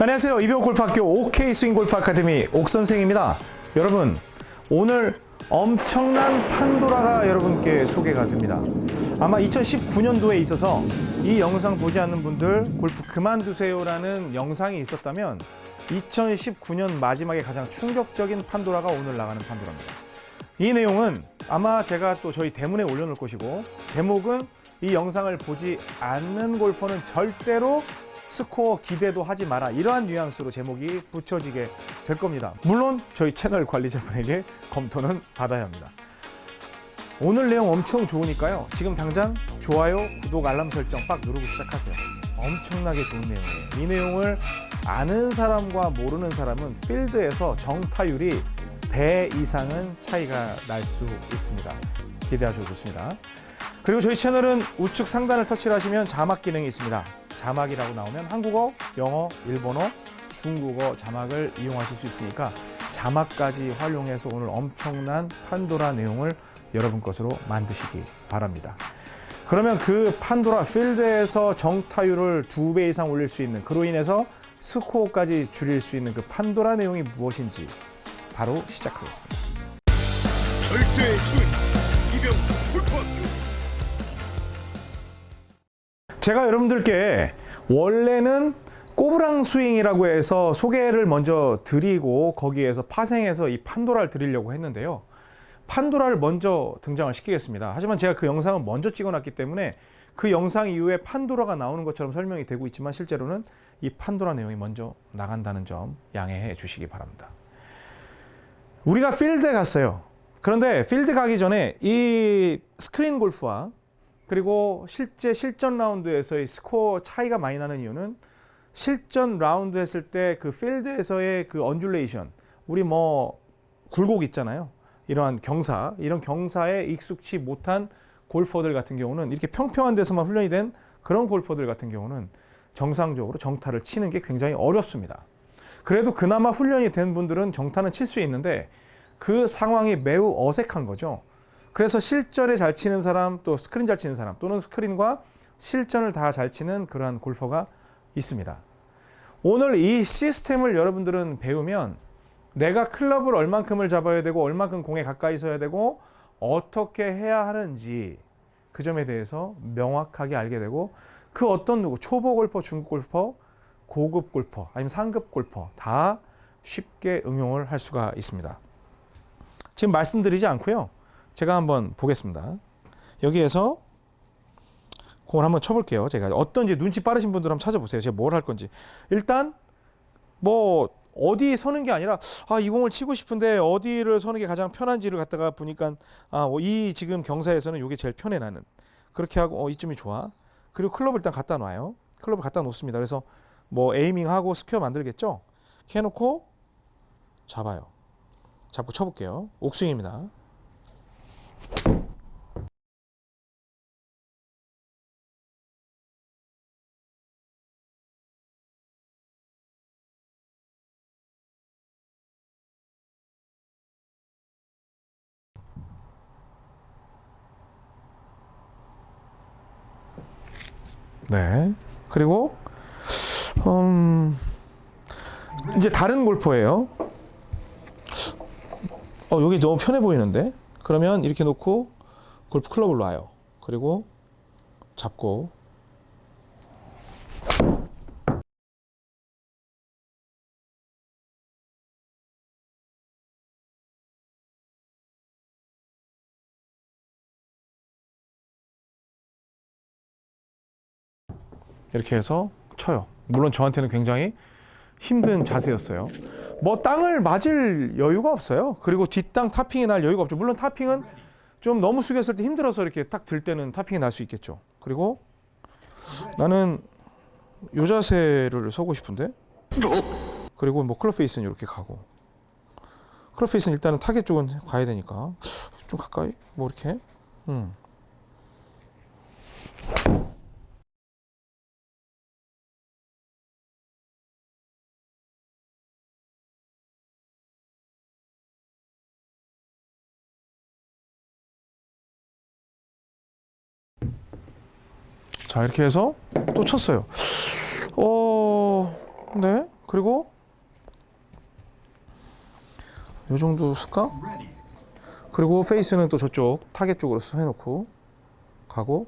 안녕하세요. 이병 골프학교 OK 스윙 골프 아카데미 옥 선생입니다. 여러분, 오늘 엄청난 판도라가 여러분께 소개가 됩니다. 아마 2019년도에 있어서 이 영상 보지 않는 분들 골프 그만두세요라는 영상이 있었다면 2019년 마지막에 가장 충격적인 판도라가 오늘 나가는 판도라입니다. 이 내용은 아마 제가 또 저희 대문에 올려놓을 것이고 제목은 이 영상을 보지 않는 골퍼는 절대로 스코어 기대도 하지 마라 이러한 뉘앙스로 제목이 붙여지게 될 겁니다. 물론 저희 채널 관리자분에게 검토는 받아야 합니다. 오늘 내용 엄청 좋으니까요. 지금 당장 좋아요, 구독, 알람 설정 빡 누르고 시작하세요. 엄청나게 좋은 내용이에요. 이 내용을 아는 사람과 모르는 사람은 필드에서 정타율이 배 이상은 차이가 날 수 있습니다. 기대하셔도 좋습니다. 그리고 저희 채널은 우측 상단을 터치를 하시면 자막 기능이 있습니다. 자막이라고 나오면 한국어, 영어, 일본어, 중국어 자막을 이용하실 수 있으니까 자막까지 활용해서 오늘 엄청난 판도라 내용을 여러분 것으로 만드시기 바랍니다. 그러면 그 판도라 필드에서 정타율을 두 배 이상 올릴 수 있는 그로 인해서 스코어까지 줄일 수 있는 그 판도라 내용이 무엇인지 바로 시작하겠습니다. 절대 스윙 이병 골프학교 제가 여러분들께 원래는 꼬부랑 스윙이라고 해서 소개를 먼저 드리고 거기에서 파생해서 이 판도라를 드리려고 했는데요. 판도라를 먼저 등장을 시키겠습니다. 하지만 제가 그 영상을 먼저 찍어놨기 때문에 그 영상 이후에 판도라가 나오는 것처럼 설명이 되고 있지만 실제로는 이 판도라 내용이 먼저 나간다는 점 양해해 주시기 바랍니다. 우리가 필드에 갔어요. 그런데 필드 가기 전에 이 스크린 골프와 그리고 실제 실전 라운드에서의 스코어 차이가 많이 나는 이유는 실전 라운드 했을 때 그 필드에서의 그 undulation 우리 뭐 굴곡 있잖아요. 이러한 경사, 이런 경사에 익숙치 못한 골퍼들 같은 경우는 이렇게 평평한 데서만 훈련이 된 그런 골퍼들 같은 경우는 정상적으로 정타를 치는 게 굉장히 어렵습니다. 그래도 그나마 훈련이 된 분들은 정타는 칠 수 있는데 그 상황이 매우 어색한 거죠. 그래서 실전에 잘 치는 사람 또 스크린 잘 치는 사람 또는 스크린과 실전을 다 잘 치는 그러한 골퍼가 있습니다. 오늘 이 시스템을 여러분들은 배우면 내가 클럽을 얼만큼을 잡아야 되고 얼만큼 공에 가까이 서야 되고 어떻게 해야 하는지 그 점에 대해서 명확하게 알게 되고 그 어떤 누구 초보 골퍼, 중급 골퍼, 고급 골퍼 아니면 상급 골퍼 다 쉽게 응용을 할 수가 있습니다. 지금 말씀드리지 않고요. 제가 한번 보겠습니다. 여기에서 공을 한번 쳐볼게요. 제가 어떤지 눈치 빠르신 분들 한번 찾아보세요. 제가 뭘 할 건지. 일단 뭐 어디 서는 게 아니라 아 이 공을 치고 싶은데 어디를 서는 게 가장 편한지를 갖다가 보니까 아이 지금 경사에서는 이게 제일 편해 나는 그렇게 하고 어 이쯤이 좋아. 그리고 클럽을 일단 갖다 놔요. 클럽을 갖다 놓습니다. 그래서 뭐 aiming하고 square 만들겠죠. 해놓고 잡아요. 잡고 쳐볼게요. 옥스윙입니다. 네. 그리고 음, 이제 다른 골퍼예요. 어, 여기 너무 편해 보이는데? 그러면 이렇게 놓고 골프 클럽을 놔요. 그리고 잡고 이렇게 해서 쳐요. 물론 저한테는 굉장히 힘든 자세였어요. 뭐 땅을 맞을 여유가 없어요. 그리고 뒷땅 topping이 날 여유가 없죠. 물론 topping은 좀 너무 숙였을 때 힘들어서 이렇게 딱 들 때는 topping이 날 수 있겠죠. 그리고 나는 요 자세를 서고 싶은데 그리고 뭐 club face는 이렇게 가고 club face는 일단은 타겟 쪽은 가야 되니까 좀 가까이 뭐 이렇게 음. 자 이렇게 해서 또 쳤어요. 어, 네. 그리고 요 정도 쓸까? 그리고 페이스는 또 저쪽 타겟 쪽으로 해놓고 가고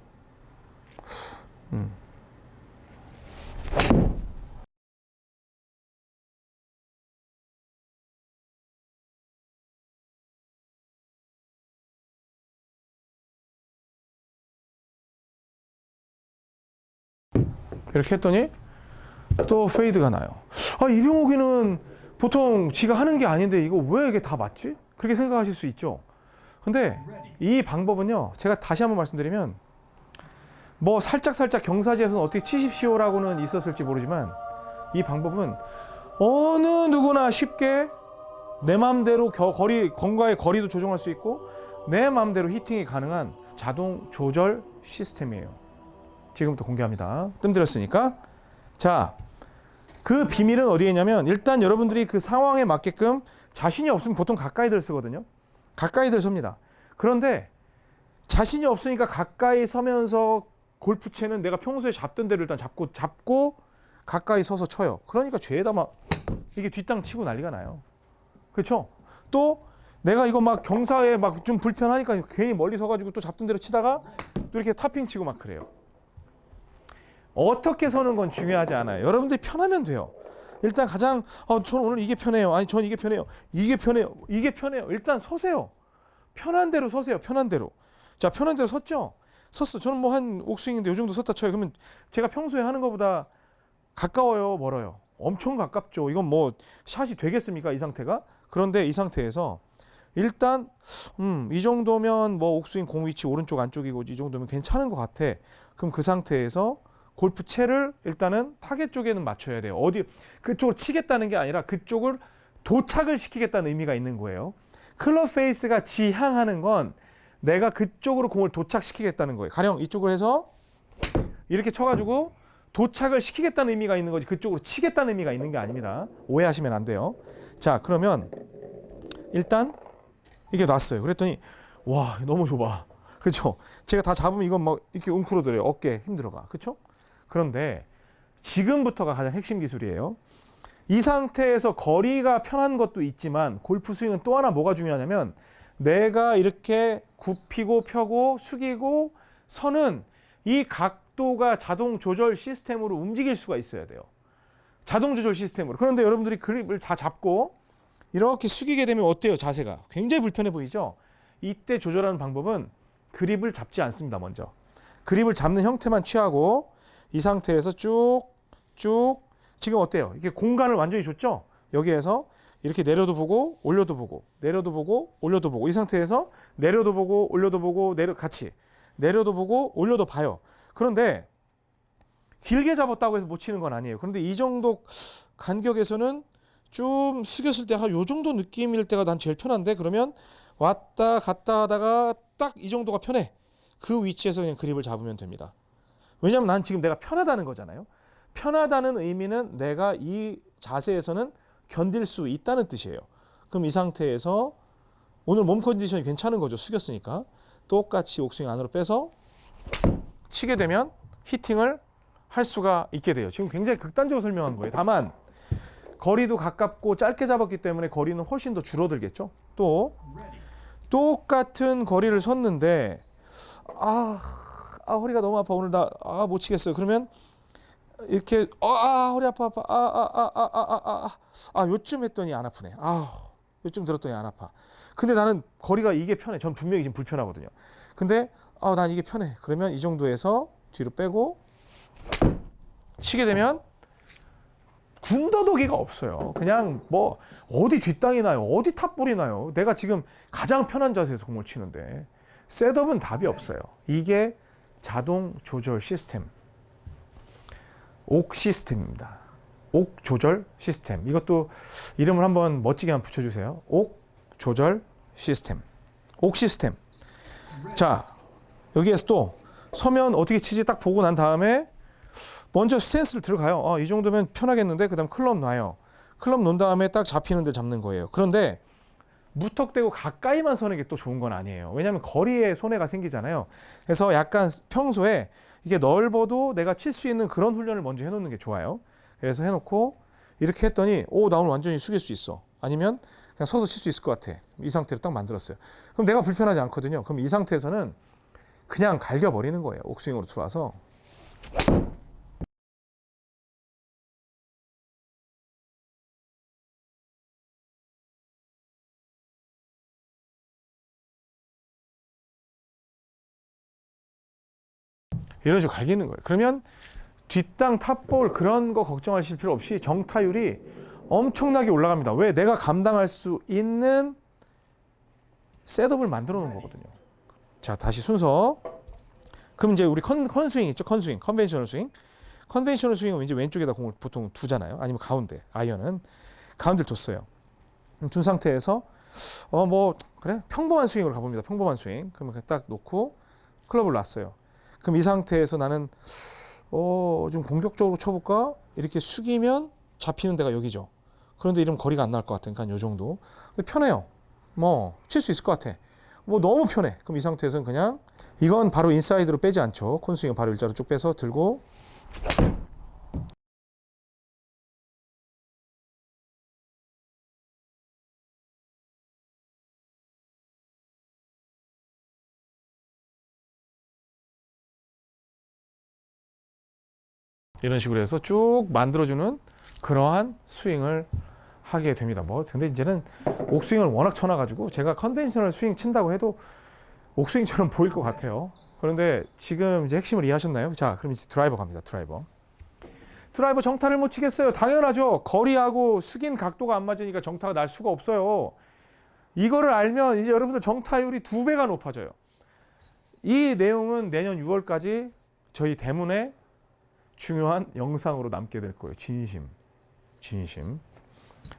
음. 이렇게 했더니 또 페이드가 나요. 아 이병옥이는 보통 지가 하는 게 아닌데 이거 왜 이게 다 맞지? 그렇게 생각하실 수 있죠. 근데 이 방법은요. 제가 다시 한번 말씀드리면 뭐 살짝 살짝 경사지에서는 어떻게 치십시오 라고는 있었을지 모르지만 이 방법은 어느 누구나 쉽게 내 마음대로 겨- 거리 건과의 거리도 조정할 수 있고 내 마음대로 히팅이 가능한 자동 조절 시스템이에요. 지금부터 공개합니다. 뜸들였으니까. 자, 그 비밀은 어디에 있냐면 일단 여러분들이 그 상황에 맞게끔 자신이 없으면 보통 가까이들 쓰거든요. 가까이들 섭니다. 그런데 자신이 없으니까 가까이 서면서 골프채는 내가 평소에 잡던 데를 일단 잡고 잡고 가까이 서서 쳐요. 그러니까 죄다 막 이게 뒷땅 치고 난리가 나요. 그렇죠? 또 내가 이거 막 경사에 막 좀 불편하니까 괜히 멀리 서가지고 또 잡던 대로 치다가 또 이렇게 타핑 치고 막 그래요. 어떻게 서는 건 중요하지 않아요. 여러분들이 편하면 돼요. 일단 가장 어, 저는 오늘 이게 편해요. 아니 저는 이게 편해요. 이게 편해요. 이게 편해요. 일단 서세요. 편한 대로 서세요. 편한 대로. 자 편한 대로 섰죠. 섰어. 저는 뭐 한 옥스윙인데 요 정도 섰다 쳐요. 그러면 제가 평소에 하는 것보다 가까워요, 멀어요. 엄청 가깝죠. 이건 뭐 샷이 되겠습니까? 이 상태가? 그런데 이 상태에서 일단 음, 이 정도면 뭐 옥스윙 공 위치 오른쪽 안쪽이고 이 정도면 괜찮은 것 같아. 그럼 그 상태에서 골프 채를 일단은 타겟 쪽에는 맞춰야 돼요. 어디 그쪽을 치겠다는 게 아니라 그쪽을 도착을 시키겠다는 의미가 있는 거예요. club face가 지향하는 건 내가 그쪽으로 공을 도착시키겠다는 거예요. 가령 이쪽으로 해서 이렇게 쳐가지고 도착을 시키겠다는 의미가 있는 거지 그쪽으로 치겠다는 의미가 있는 게 아닙니다. 오해하시면 안 돼요. 자 그러면 일단 이게 놨어요. 그랬더니 와 너무 좁아. 그렇죠? 제가 다 잡으면 이건 막 이렇게 웅크러들어요. 어깨 힘들어가. 그렇죠? 그런데 지금부터가 가장 핵심 기술이에요. 이 상태에서 거리가 편한 것도 있지만 골프 스윙은 또 하나 뭐가 중요하냐면 내가 이렇게 굽히고 펴고 숙이고 서는 이 각도가 자동 조절 시스템으로 움직일 수가 있어야 돼요. 자동 조절 시스템으로. 그런데 여러분들이 그립을 다 잡고 이렇게 숙이게 되면 어때요? 자세가 굉장히 불편해 보이죠? 이때 조절하는 방법은 그립을 잡지 않습니다. 먼저 그립을 잡는 형태만 취하고 이 상태에서 쭉 쭉 지금 어때요? 이게 공간을 완전히 줬죠? 여기에서 이렇게 내려도 보고 올려도 보고 내려도 보고 올려도 보고 이 상태에서 내려도 보고 올려도 보고 내려 같이 내려도 보고 올려도 봐요. 그런데 길게 잡았다고 해서 못 치는 건 아니에요. 그런데 이 정도 간격에서는 좀 숙였을 때 한 요 정도 느낌일 때가 난 제일 편한데 그러면 왔다 갔다 하다가 딱 이 정도가 편해. 그 위치에서 그냥 그립을 잡으면 됩니다. 왜냐하면 난 지금 내가 편하다는 거잖아요. 편하다는 의미는 내가 이 자세에서는 견딜 수 있다는 뜻이에요. 그럼 이 상태에서 오늘 몸 컨디션이 괜찮은 거죠. 숙였으니까. 똑같이 옥스윙 안으로 빼서 치게 되면 히팅을 할 수가 있게 돼요. 지금 굉장히 극단적으로 설명한 거예요. 다만 거리도 가깝고 짧게 잡았기 때문에 거리는 훨씬 더 줄어들겠죠. 또 똑같은 거리를 섰는데 아, 아 허리가 너무 아파 오늘 나 아 못 치겠어요. 그러면 이렇게 어, 아 허리 아파 아파 아 아 아 아 아 아아 아, 요쯤 했더니 안 아프네. 아 요쯤 들었더니 안 아파. 근데 나는 거리가 이게 편해. 전 분명히 지금 불편하거든요. 근데 아난 이게 편해. 그러면 이 정도에서 뒤로 빼고 치게 되면 군더더기가 없어요. 그냥 뭐 어디 뒷땅이 나요, 어디 탑볼이 나요. 내가 지금 가장 편한 자세에서 공을 치는데 셋업은 답이 없어요. 이게 자동 조절 시스템, 옥 시스템입니다. 옥 조절 시스템. 이것도 이름을 한번 멋지게 한번 붙여주세요. 옥 조절 시스템. 옥 시스템. 자 여기에서 또 서면 어떻게 치지 딱 보고 난 다음에 먼저 스탠스를 들어가요. 어, 이 정도면 편하겠는데 그 다음 클럽 놔요. 클럽 놓은 다음에 딱 잡히는 데 잡는 거예요. 그런데 무턱대고 가까이만 서는 게 또 좋은 건 아니에요. 왜냐하면 거리에 손해가 생기잖아요. 그래서 약간 평소에 이게 넓어도 내가 칠 수 있는 그런 훈련을 먼저 해놓는 게 좋아요. 그래서 해놓고 이렇게 했더니 오 나 오늘 완전히 숙일 수 있어. 아니면 그냥 서서 칠 수 있을 것 같아. 이 상태로 딱 만들었어요. 그럼 내가 불편하지 않거든요. 그럼 이 상태에서는 그냥 갈겨버리는 거예요. 옥스윙으로 들어와서. 이런 식으로 갈기는 거예요. 그러면 뒷땅 top ball 그런 거 걱정하실 필요 없이 정타율이 엄청나게 올라갑니다. 왜? 내가 감당할 수 있는 setup을 만들어 놓은 거거든요. 자, 다시 순서. 그럼 이제 우리 컨, 컨스윙 있죠? 컨스윙, conventional swing. conventional swing은 이제 왼쪽에다 공을 보통 두잖아요. 아니면 가운데, 아이언은 가운데를 뒀어요. 둔 상태에서 어 뭐 그래 평범한 스윙으로 가봅니다. 평범한 스윙. 그러면 딱 놓고 클럽을 놨어요. 그럼 이 상태에서 나는 어, 좀 공격적으로 쳐볼까? 이렇게 숙이면 잡히는 데가 여기죠. 그런데 이러면 거리가 안 나올 것 같으니까 요 정도. 근데 편해요. 뭐, 칠 수 있을 것 같아. 뭐 너무 편해. 그럼 이 상태에서는 그냥 이건 바로 인사이드로 빼지 않죠. 콘스윙은 바로 일자로 쭉 빼서 들고 이런 식으로 해서 쭉 만들어주는 그러한 스윙을 하게 됩니다. 뭐 근데 이제는 옥스윙을 워낙 쳐놔가지고 제가 conventional swing 친다고 해도 옥스윙처럼 보일 것 같아요. 그런데 지금 이제 핵심을 이해하셨나요? 자, 그럼 이제 드라이버 갑니다. 드라이버. 드라이버 정타를 못 치겠어요. 당연하죠. 거리하고 숙인 각도가 안 맞으니까 정타가 날 수가 없어요. 이거를 알면 이제 여러분들 정타율이 두 배가 높아져요. 이 내용은 내년 6월까지 저희 대문에 중요한 영상으로 남게 될 거예요. 진심. 진심.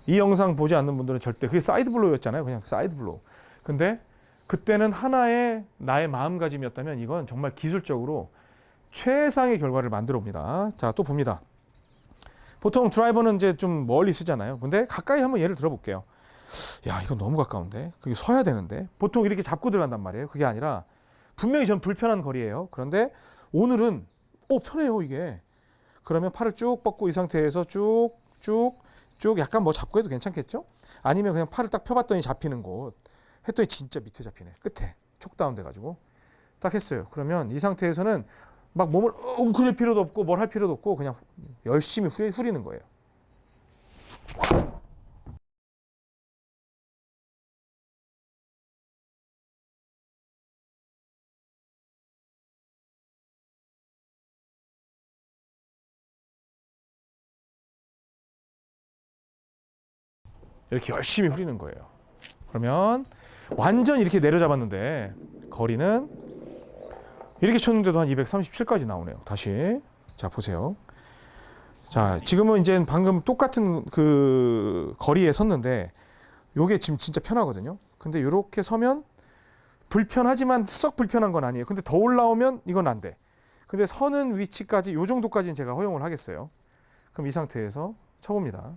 이 영상 보지 않는 분들은 절대 그게 side blow였잖아요. 그냥 side blow. 근데 그때는 하나의 나의 마음가짐이었다면 이건 정말 기술적으로 최상의 결과를 만들어 옵니다. 자, 또 봅니다. 보통 드라이버는 이제 좀 멀리 서잖아요. 근데 가까이 한번 예를 들어 볼게요. 야, 이거 너무 가까운데. 그게 서야 되는데. 보통 이렇게 잡고 들어간단 말이에요. 그게 아니라 분명히 전 불편한 거리예요. 그런데 오늘은 오 편해요, 이게. 그러면 팔을 쭉 뻗고 이 상태에서 쭉, 쭉, 쭉 약간 뭐 잡고 해도 괜찮겠죠? 아니면 그냥 팔을 딱 펴봤더니 잡히는 곳. 했더니 진짜 밑에 잡히네. 끝에. 촉다운 돼가지고. 딱 했어요. 그러면 이 상태에서는 막 몸을 웅크릴 필요도 없고 뭘 할 필요도 없고 그냥 열심히 후, 후리는 거예요. 이렇게 열심히 후리는 거예요. 그러면 완전 이렇게 내려잡았는데 거리는 이렇게 쳤는데도 한 237까지 나오네요. 다시 자 보세요. 자 지금은 이제 방금 똑같은 그 거리에 섰는데 요게 지금 진짜 편하거든요. 근데 이렇게 서면 불편하지만 썩 불편한 건 아니에요. 근데 더 올라오면 이건 안 돼. 근데 서는 위치까지 요 정도까지는 제가 허용을 하겠어요. 그럼 이 상태에서 쳐봅니다.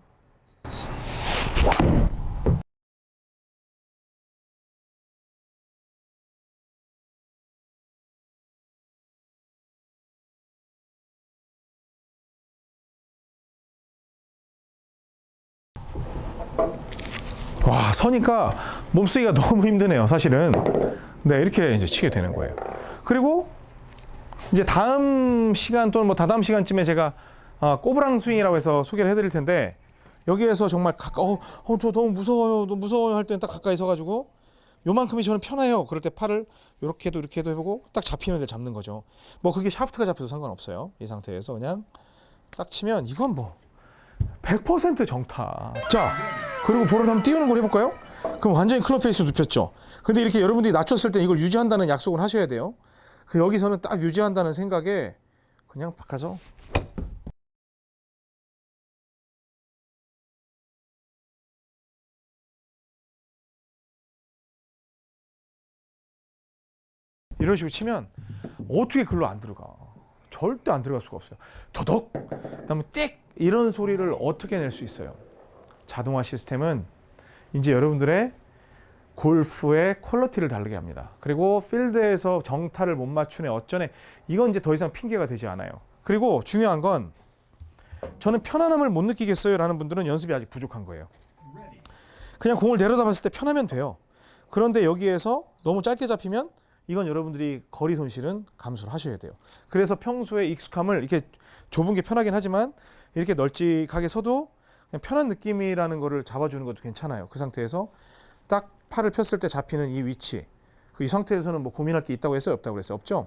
와 서니까 몸쓰기가 너무 힘드네요 사실은. 네 이렇게 이제 치게 되는 거예요. 그리고 이제 다음 시간 또는 뭐 다다음 시간쯤에 제가 아, 꼬부랑 스윙이라고 해서 소개를 해드릴 텐데 여기에서 정말 가까 어, 어, 저 너무 무서워요 너무 무서워요 할 때는 딱 가까이 서가지고 요만큼이 저는 편해요 그럴 때 팔을 이렇게 해도 이렇게 해도 해보고 딱 잡히는 데를 잡는 거죠 뭐 그게 샤프트가 잡혀도 상관없어요 이 상태에서 그냥 딱 치면 이건 뭐 100% 정타. 자, 그리고 볼을 한번 띄우는 걸 해볼까요? 그럼 완전히 club face 눕혔죠. 근데 이렇게 여러분들이 낮췄을 때 이걸 유지한다는 약속을 하셔야 돼요. 그 여기서는 딱 유지한다는 생각에 그냥 바꿔서 이런 식으로 치면 어떻게 글로 안 들어가? 절대 안 들어갈 수가 없어요. 더덕, 그 다음에 띡 이런 소리를 어떻게 낼 수 있어요? 자동화 시스템은 이제 여러분들의 골프의 quality를 다르게 합니다. 그리고 필드에서 정타를 못 맞추네 어쩌네 이건 이제 더 이상 핑계가 되지 않아요. 그리고 중요한 건 저는 편안함을 못 느끼겠어요 라는 분들은 연습이 아직 부족한 거예요. 그냥 공을 내려다 봤을 때 편하면 돼요. 그런데 여기에서 너무 짧게 잡히면 이건 여러분들이 거리 손실은 감수를 하셔야 돼요. 그래서 평소에 익숙함을 이렇게 좁은 게 편하긴 하지만 이렇게 널찍하게 서도 그냥 편한 느낌이라는 거를 잡아주는 것도 괜찮아요. 그 상태에서 딱 팔을 폈을 때 잡히는 이 위치. 그 이 상태에서는 뭐 고민할 게 있다고 했어요? 없다고 그랬어요? 없죠?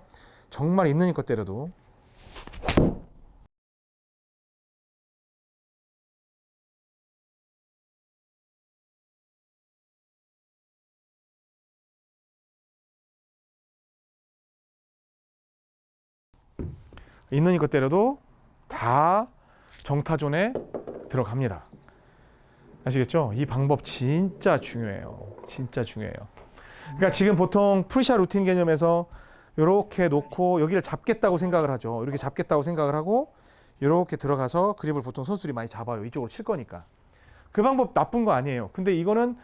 정말 있는 힘껏 때려도 있는 힘껏 때려도 다 정타zone에 들어갑니다. 아시겠죠? 이 방법 진짜 중요해요. 진짜 중요해요. 그러니까 지금 보통 pre-shot routine 개념에서 이렇게 놓고 여기를 잡겠다고 생각을 하죠. 이렇게 잡겠다고 생각을 하고 이렇게 들어가서 그립을 보통 선수들이 많이 잡아요. 이쪽으로 칠 거니까. 그 방법 나쁜 거 아니에요. 근데 이거는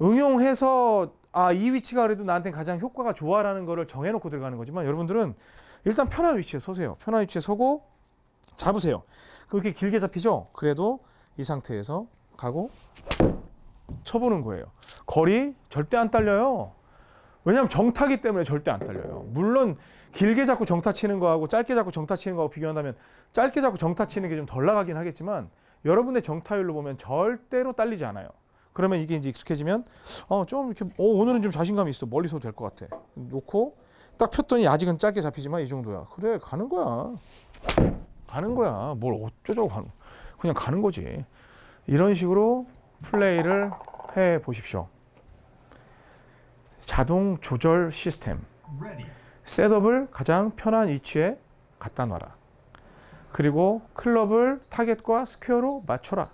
응용해서 아, 이 위치가 그래도 나한테 가장 효과가 좋아라는 거를 정해놓고 들어가는 거지만 여러분들은 일단 편한 위치에 서세요. 편한 위치에 서고 잡으세요. 그렇게 길게 잡히죠? 그래도 이 상태에서 가고 쳐보는 거예요. 거리 절대 안 딸려요. 왜냐하면 정타기 때문에 절대 안 딸려요. 물론 길게 잡고 정타 치는 거하고 짧게 잡고 정타 치는 거하고 비교한다면 짧게 잡고 정타 치는 게 좀 덜 나가긴 하겠지만 여러분의 정타율로 보면 절대로 딸리지 않아요. 그러면 이게 이제 익숙해지면 어 좀 이렇게 어 오늘은 좀 자신감이 있어 멀리서 될것 같아. 놓고 딱 폈더니 아직은 짧게 잡히지만 이 정도야. 그래 가는 거야. 가는 거야. 뭘 어쩌자고 가는 그냥 가는 거지. 이런 식으로 플레이를 해 보십시오. 자동 조절 시스템. setup을 가장 편한 위치에 갖다 놔라. 그리고 클럽을 target과 square로 맞춰라.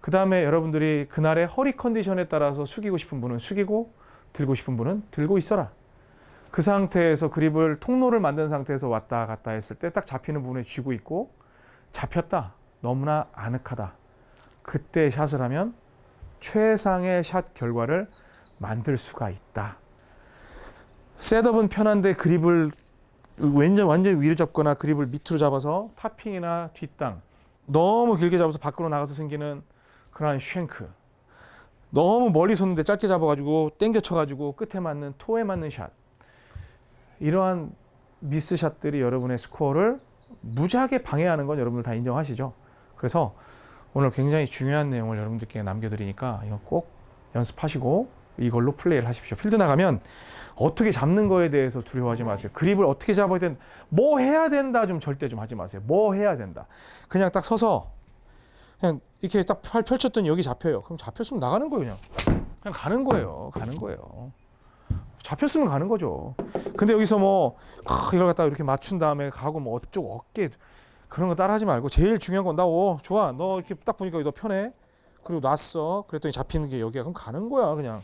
그 다음에 여러분들이 그날의 허리 컨디션에 따라서 숙이고 싶은 분은 숙이고 들고 싶은 분은 들고 있어라. 그 상태에서 그립을 통로를 만든 상태에서 왔다 갔다 했을 때 딱 잡히는 부분에 쥐고 있고 잡혔다. 너무나 아늑하다. 그때 샷을 하면 최상의 샷 결과를 만들 수가 있다. 셋업은 편한데 그립을 완전 완전 위로 잡거나 그립을 밑으로 잡아서 타핑이나 뒷땅 너무 길게 잡아서 밖으로 나가서 생기는 그러한 shank 너무 멀리 섰는데 짧게 잡아가지고 땡겨 쳐가지고 끝에 맞는 toe에 맞는 샷 이러한 미스 샷들이 여러분의 스코어를 무지하게 방해하는 건 여러분들 다 인정하시죠? 그래서 오늘 굉장히 중요한 내용을 여러분들께 남겨드리니까 이거 꼭 연습하시고 이걸로 플레이를 하십시오. 필드 나가면 어떻게 잡는 거에 대해서 두려워하지 마세요. 그립을 어떻게 잡아야 된다. 뭐 해야 된다 좀 절대 좀 하지 마세요. 뭐 해야 된다. 그냥 딱 서서 그냥 이렇게 딱 팔 펼쳤더니 여기 잡혀요. 그럼 잡혔으면 나가는 거예요. 그냥. 그냥 가는 거예요. 가는 거예요. 잡혔으면 가는 거죠. 근데 여기서 뭐 아, 이걸 갖다가 이렇게 맞춘 다음에 가고 뭐 어쪽 어깨 그런 거 따라하지 말고 제일 중요한 건 나 오 좋아. 너 이렇게 딱 보니까 너 편해. 그리고 놨어. 그랬더니 잡히는 게 여기야. 그럼 가는 거야 그냥.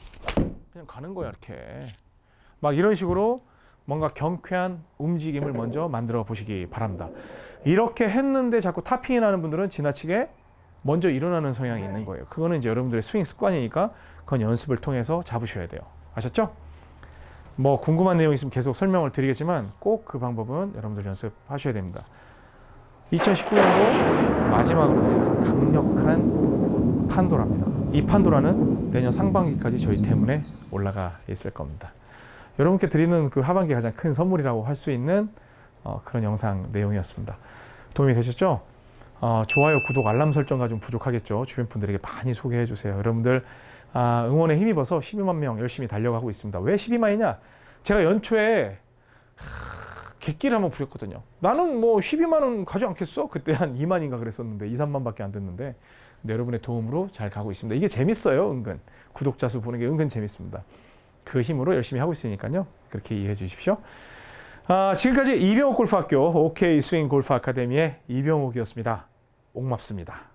그냥 가는 거야 이렇게. 막 이런 식으로 뭔가 경쾌한 움직임을 먼저 만들어 보시기 바랍니다. 이렇게 했는데 자꾸 타핑이 나는 분들은 지나치게 먼저 일어나는 성향이 있는 거예요. 그거는 이제 여러분들의 스윙 습관이니까 그건 연습을 통해서 잡으셔야 돼요. 아셨죠? 뭐 궁금한 내용 있으면 계속 설명을 드리겠지만 꼭 그 방법은 여러분들 연습하셔야 됩니다 2019년도 마지막으로 드리는 강력한 판도라입니다. 이 판도라는 내년 상반기까지 저희 때문에 올라가 있을 겁니다. 여러분께 드리는 그 하반기 가장 큰 선물이라고 할 수 있는 어, 그런 영상 내용이었습니다. 도움이 되셨죠? 어, 좋아요, 구독, 알람 설정가 좀 부족하겠죠. 주변 분들에게 많이 소개해 주세요. 여러분들 아, 응원에 힘입어서 12만 명 열심히 달려가고 있습니다. 왜 12만이냐? 제가 연초에 객기를 한번 부렸거든요. 나는 뭐 12만 원 가지 않겠어? 그때 한 2만인가 그랬었는데 2, 3만밖에 안 됐는데 근데 여러분의 도움으로 잘 가고 있습니다. 이게 재밌어요, 은근. 구독자 수 보는 게 은근 재밌습니다. 그 힘으로 열심히 하고 있으니까요. 그렇게 이해해 주십시오. 아, 지금까지 이병옥 골프학교 OK 스윙 골프 아카데미의 이병옥이었습니다. 옥맙습니다.